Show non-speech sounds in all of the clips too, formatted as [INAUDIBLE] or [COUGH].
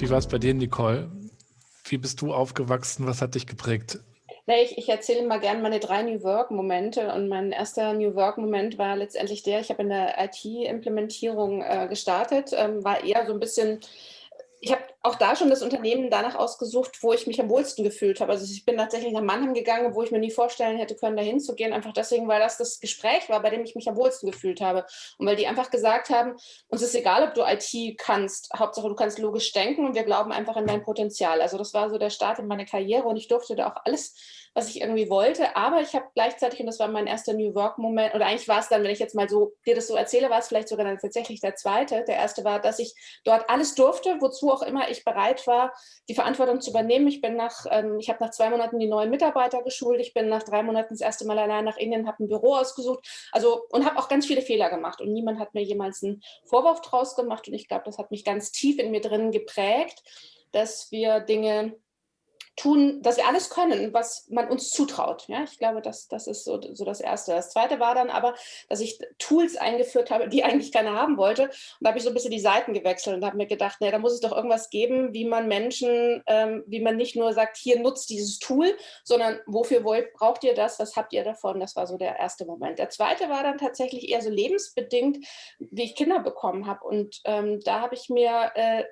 Wie war es bei dir, Nicole? Wie bist du aufgewachsen? Was hat dich geprägt? ich, ich erzähle immer gerne meine drei New Work-Momente und mein erster New Work-Moment war letztendlich der, ich habe in der IT-Implementierung äh, gestartet, ähm, war eher so ein bisschen ich habe auch da schon das Unternehmen danach ausgesucht, wo ich mich am wohlsten gefühlt habe. Also ich bin tatsächlich nach Mannheim gegangen, wo ich mir nie vorstellen hätte können, da hinzugehen, einfach deswegen, weil das das Gespräch war, bei dem ich mich am wohlsten gefühlt habe. Und weil die einfach gesagt haben, uns ist egal, ob du IT kannst, Hauptsache du kannst logisch denken und wir glauben einfach an dein Potenzial. Also das war so der Start in meine Karriere und ich durfte da auch alles was ich irgendwie wollte. Aber ich habe gleichzeitig, und das war mein erster New Work-Moment, oder eigentlich war es dann, wenn ich jetzt mal so dir das so erzähle, war es vielleicht sogar dann tatsächlich der zweite. Der erste war, dass ich dort alles durfte, wozu auch immer ich bereit war, die Verantwortung zu übernehmen. Ich bin nach, ähm, ich habe nach zwei Monaten die neuen Mitarbeiter geschult. Ich bin nach drei Monaten das erste Mal allein nach Indien, habe ein Büro ausgesucht. Also und habe auch ganz viele Fehler gemacht. Und niemand hat mir jemals einen Vorwurf draus gemacht. Und ich glaube, das hat mich ganz tief in mir drin geprägt, dass wir Dinge tun, dass wir alles können, was man uns zutraut. Ja, ich glaube, das, das ist so, so das Erste. Das Zweite war dann aber, dass ich Tools eingeführt habe, die [LAUGHS] eigentlich keiner haben wollte. Und da habe ich so ein bisschen die Seiten gewechselt und habe mir gedacht, nee, da muss es doch irgendwas geben, wie man Menschen, ähm, wie man nicht nur sagt, hier nutzt dieses Tool, sondern wofür wollt, braucht ihr das, was habt ihr davon? Das war so der erste Moment. Der zweite war dann tatsächlich eher so lebensbedingt, wie ich Kinder bekommen habe. Und ähm, da habe ich mir äh,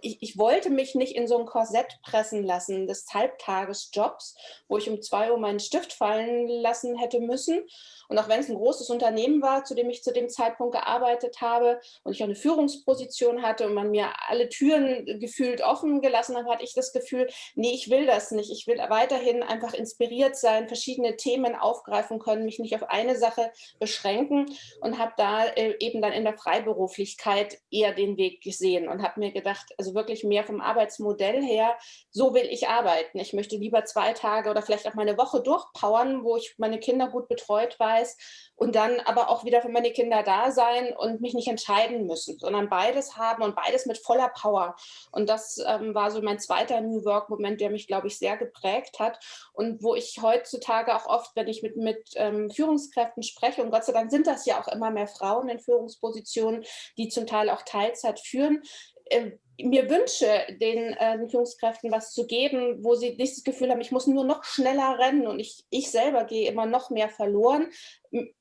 ich, ich, wollte mich nicht in so ein Korsett pressen lassen des Halbtagesjobs, wo ich um zwei Uhr meinen Stift fallen lassen hätte müssen. Und auch wenn es ein großes Unternehmen war, zu dem ich zu dem Zeitpunkt gearbeitet habe und ich auch eine Führungsposition hatte und man mir alle Türen gefühlt offen gelassen hat, hatte ich das Gefühl, nee, ich will das nicht. Ich will weiterhin einfach inspiriert sein, verschiedene Themen aufgreifen können, mich nicht auf eine Sache beschränken und habe da äh, eben dann in der Freiberuflichkeit eher den Weg gesehen und habe mir gedacht, also wirklich mehr vom Arbeitsmodell her, so will ich arbeiten. Ich möchte lieber zwei Tage oder vielleicht auch mal eine Woche durchpowern, wo ich meine Kinder gut betreut weiß und dann aber auch wieder für meine Kinder da sein und mich nicht entscheiden müssen, sondern beides haben und beides mit voller Power. Und das ähm, war so mein zweiter New Work-Moment, der mich, glaube ich, sehr geprägt hat und wo ich heutzutage auch oft, wenn ich mit, mit ähm, Führungskräften spreche, und Gott sei Dank sind das ja auch immer mehr Frauen in Führungspositionen, die zum Teil auch Teilzeit führen, mir wünsche, den, äh, den Führungskräften was zu geben, wo sie nicht das Gefühl haben, ich muss nur noch schneller rennen und ich, ich selber gehe immer noch mehr verloren,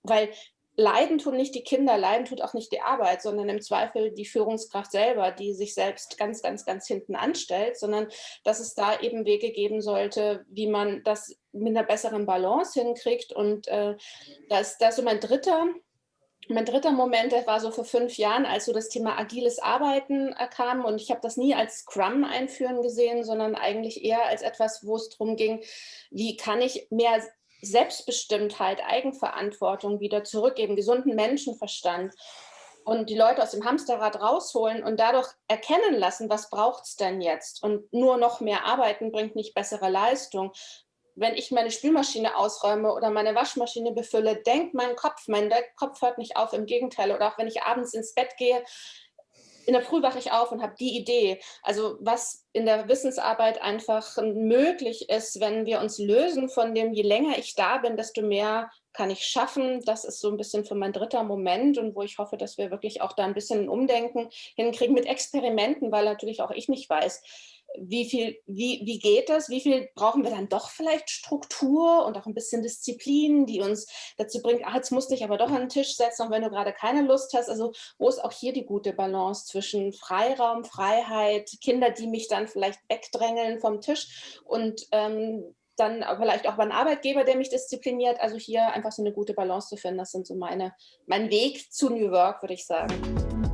weil Leiden tun nicht die Kinder, Leiden tut auch nicht die Arbeit, sondern im Zweifel die Führungskraft selber, die sich selbst ganz, ganz, ganz hinten anstellt, sondern dass es da eben Wege geben sollte, wie man das mit einer besseren Balance hinkriegt. Und äh, das, das ist so mein dritter mein dritter Moment, der war so vor fünf Jahren, als so das Thema agiles Arbeiten äh, kam und ich habe das nie als Scrum einführen gesehen, sondern eigentlich eher als etwas, wo es darum ging, wie kann ich mehr Selbstbestimmtheit, Eigenverantwortung wieder zurückgeben, gesunden Menschenverstand und die Leute aus dem Hamsterrad rausholen und dadurch erkennen lassen, was braucht es denn jetzt? Und nur noch mehr arbeiten bringt nicht bessere Leistung, wenn ich meine Spülmaschine ausräume oder meine Waschmaschine befülle, denkt mein Kopf, mein Kopf hört nicht auf, im Gegenteil. Oder auch wenn ich abends ins Bett gehe, in der Früh wache ich auf und habe die Idee. Also was in der Wissensarbeit einfach möglich ist, wenn wir uns lösen von dem, je länger ich da bin, desto mehr kann ich schaffen. Das ist so ein bisschen für mein dritter Moment und wo ich hoffe, dass wir wirklich auch da ein bisschen ein Umdenken hinkriegen mit Experimenten, weil natürlich auch ich nicht weiß, wie viel, wie, wie geht das? Wie viel brauchen wir dann doch vielleicht Struktur und auch ein bisschen Disziplin, die uns dazu bringt, ach, jetzt musst du dich aber doch an den Tisch setzen, auch wenn du gerade keine Lust hast. Also wo ist auch hier die gute Balance zwischen Freiraum, Freiheit, Kinder, die mich dann vielleicht wegdrängeln vom Tisch und ähm, dann vielleicht auch beim Arbeitgeber, der mich diszipliniert. Also hier einfach so eine gute Balance zu finden, das sind so meine, mein Weg zu New Work, würde ich sagen.